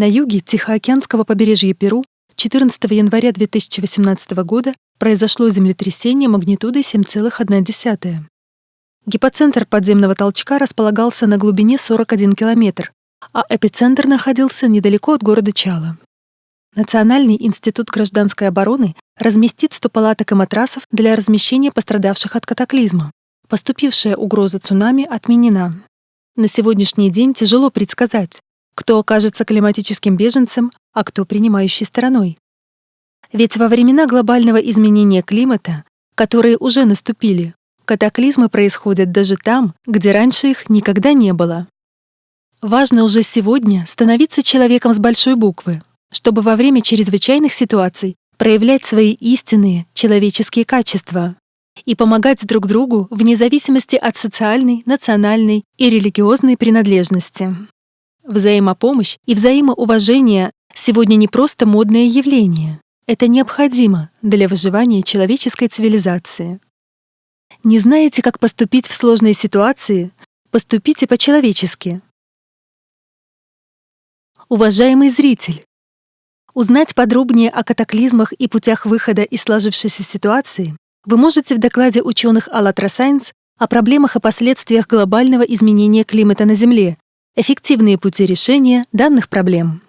На юге Тихоокеанского побережья Перу 14 января 2018 года произошло землетрясение магнитудой 7,1. Гипоцентр подземного толчка располагался на глубине 41 километр, а эпицентр находился недалеко от города Чала. Национальный институт гражданской обороны разместит 100 палаток и матрасов для размещения пострадавших от катаклизма. Поступившая угроза цунами отменена. На сегодняшний день тяжело предсказать, кто окажется климатическим беженцем, а кто принимающей стороной. Ведь во времена глобального изменения климата, которые уже наступили, катаклизмы происходят даже там, где раньше их никогда не было. Важно уже сегодня становиться человеком с большой буквы, чтобы во время чрезвычайных ситуаций проявлять свои истинные человеческие качества и помогать друг другу вне зависимости от социальной, национальной и религиозной принадлежности. Взаимопомощь и взаимоуважение сегодня не просто модное явление. Это необходимо для выживания человеческой цивилизации. Не знаете, как поступить в сложной ситуации? Поступите по-человечески. Уважаемый зритель, узнать подробнее о катаклизмах и путях выхода из сложившейся ситуации вы можете в докладе ученых АЛЛАТРА Сайенс о проблемах и последствиях глобального изменения климата на Земле Эффективные пути решения данных проблем.